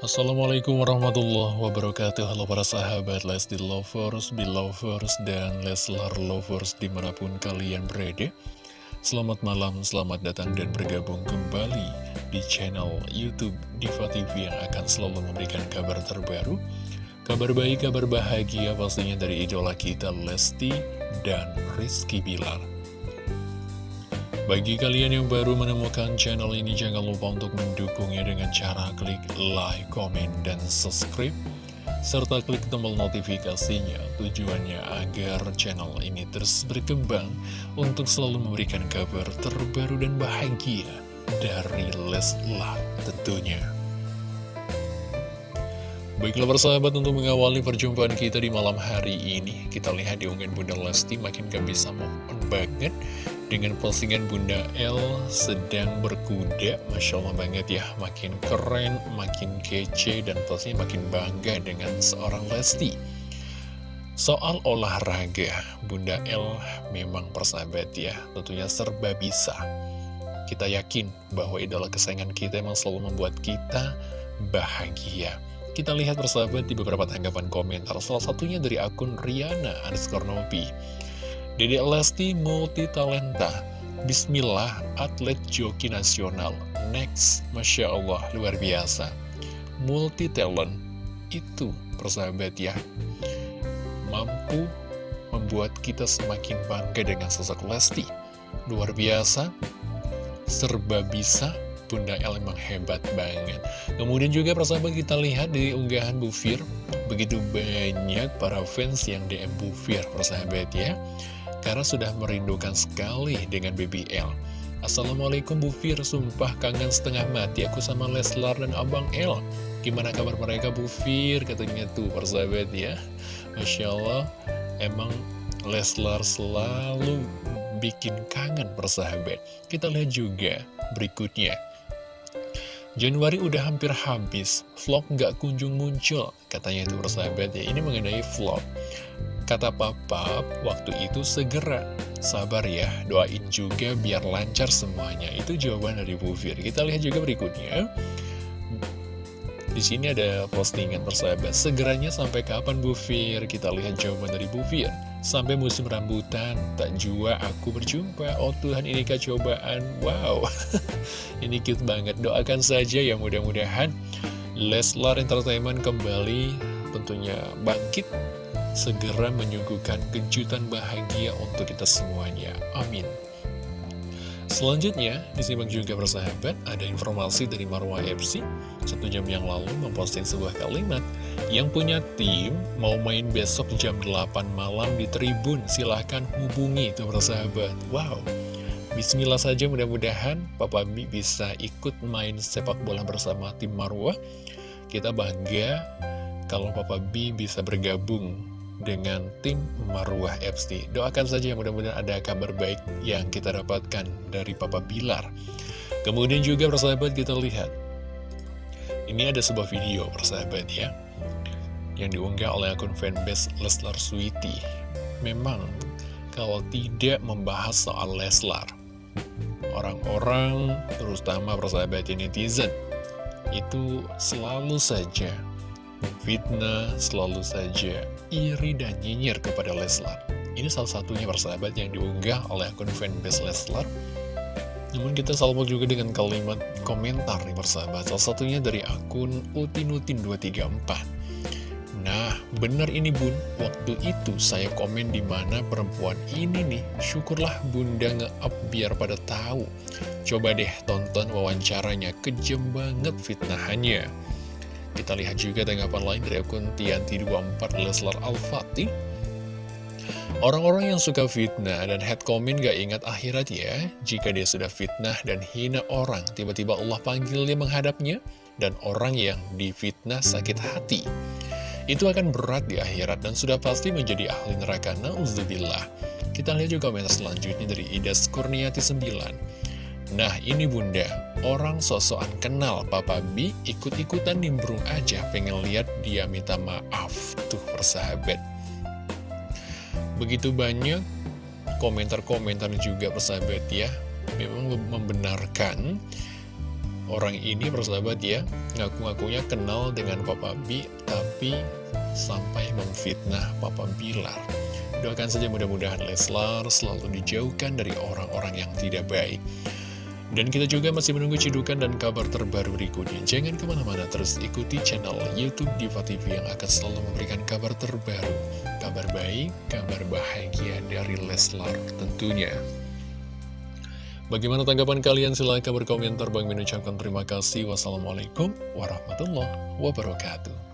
Assalamualaikum warahmatullahi wabarakatuh. Halo para sahabat Lesti Lovers, Belovers, dan Leslar Lovers di mana pun kalian berada. Selamat malam, selamat datang dan bergabung kembali di channel Youtube Diva TV yang akan selalu memberikan kabar terbaru Kabar baik, kabar bahagia pastinya dari idola kita Lesti dan Rizky Bilar bagi kalian yang baru menemukan channel ini, jangan lupa untuk mendukungnya dengan cara klik like, komen, dan subscribe. Serta klik tombol notifikasinya tujuannya agar channel ini terus berkembang untuk selalu memberikan kabar terbaru dan bahagia dari Leslar tentunya. Baiklah persahabat untuk mengawali perjumpaan kita di malam hari ini Kita lihat di unggahan Bunda Lesti makin gak bisa move banget dengan postingan Bunda L sedang berkuda. Masya Allah banget ya. Makin keren, makin kece Dan pastinya makin bangga dengan seorang Lesti. Soal olahraga Bunda L memang persahabat ya. Tentunya serba bisa. Kita yakin bahwa idola kesayangan kita Memang selalu membuat kita bahagia. Kita lihat persahabat di beberapa tanggapan komentar. Salah satunya dari akun Riana underscore Nopi Dede Lesti multi talenta Bismillah atlet joki nasional. Next Masya Allah luar biasa. Multi talent Itu persahabat ya. Mampu membuat kita semakin bangga dengan sosok Lesti. Luar biasa Serba bisa Bunda El emang hebat banget. Kemudian juga persahabat kita lihat di unggahan Bu Fir Begitu banyak para fans yang DM Bu Fir persahabat ya karena sudah merindukan sekali dengan BBL. Assalamualaikum Bu Fir, sumpah kangen setengah mati aku sama Leslar dan Abang L. Gimana kabar mereka Bu Fir? Katanya tuh persahabat ya. Masya Allah, emang Leslar selalu bikin kangen persahabat. Kita lihat juga berikutnya. Januari udah hampir habis, vlog nggak kunjung muncul, katanya itu persahabat ya. Ini mengenai vlog. Kata papa, waktu itu segera. Sabar ya, doain juga biar lancar semuanya. Itu jawaban dari Bu Fir. Kita lihat juga berikutnya. Di sini ada postingan persahabat. Segeranya sampai kapan Bu Fir? Kita lihat jawaban dari Bu Fir. Sampai musim rambutan, tak jua aku berjumpa. Oh Tuhan, ini cobaan. Wow, ini cute banget. Doakan saja ya mudah-mudahan Leslar Entertainment kembali tentunya bangkit segera menyuguhkan kejutan bahagia untuk kita semuanya. Amin. Selanjutnya, disimak juga persahabat, ada informasi dari Marwah FC Satu jam yang lalu memposting sebuah kalimat Yang punya tim mau main besok jam 8 malam di Tribun Silahkan hubungi itu persahabat Wow, Bismillah saja mudah-mudahan Papa B bisa ikut main sepak bola bersama tim Marwah Kita bangga kalau Papa B bisa bergabung dengan tim Marwah FC. Doakan saja mudah-mudahan ada kabar baik yang kita dapatkan dari Papa Bilar. Kemudian juga persahabat kita lihat. Ini ada sebuah video persahabat ya. Yang diunggah oleh akun fanbase Leslar Sweety. Memang kalau tidak membahas soal Leslar. Orang-orang terutama persahabat netizen itu selalu saja fitnah, selalu saja iri dan nyinyir kepada Leslar. Ini salah satunya persahabat yang diunggah oleh akun fanbase Leslar. Namun kita salvo juga dengan kalimat komentar nih persahabat. Salah satunya dari akun Utinutin234. Nah, benar ini bun, waktu itu saya komen di mana perempuan ini nih, syukurlah bunda nge-up biar pada tahu. Coba deh tonton wawancaranya, kejam banget fitnahannya. Kita lihat juga tanggapan lain dari akun Tianti24 Leslar Al-Fatih. Orang-orang yang suka fitnah dan head comment gak ingat akhirat ya. Jika dia sudah fitnah dan hina orang Tiba-tiba Allah panggil dia menghadapnya Dan orang yang difitnah sakit hati. Itu akan berat di akhirat dan sudah pasti menjadi ahli neraka. Nauzubillah. Kita lihat juga komentar selanjutnya dari Idas Kurniati 9 Nah ini bunda, orang sosokan kenal Papa B ikut-ikutan nimbrung aja. Pengen lihat dia minta maaf Tuh persahabat. Begitu banyak komentar-komentar juga persahabat ya. Memang membenarkan Orang ini persahabat ya, ngaku-ngakunya kenal dengan Papa B, tapi sampai memfitnah Papa Bilar. Doakan saja mudah-mudahan Leslar selalu dijauhkan dari orang-orang yang tidak baik. Dan kita juga masih menunggu cidukan dan kabar terbaru berikutnya. Jangan ke mana-mana, terus ikuti channel Youtube Diva TV yang akan selalu memberikan kabar terbaru. Kabar baik, kabar bahagia dari Leslar tentunya. Bagaimana tanggapan kalian? Silahkan berkomentar. Bang mengucapkan terima kasih. Wassalamualaikum warahmatullahi wabarakatuh.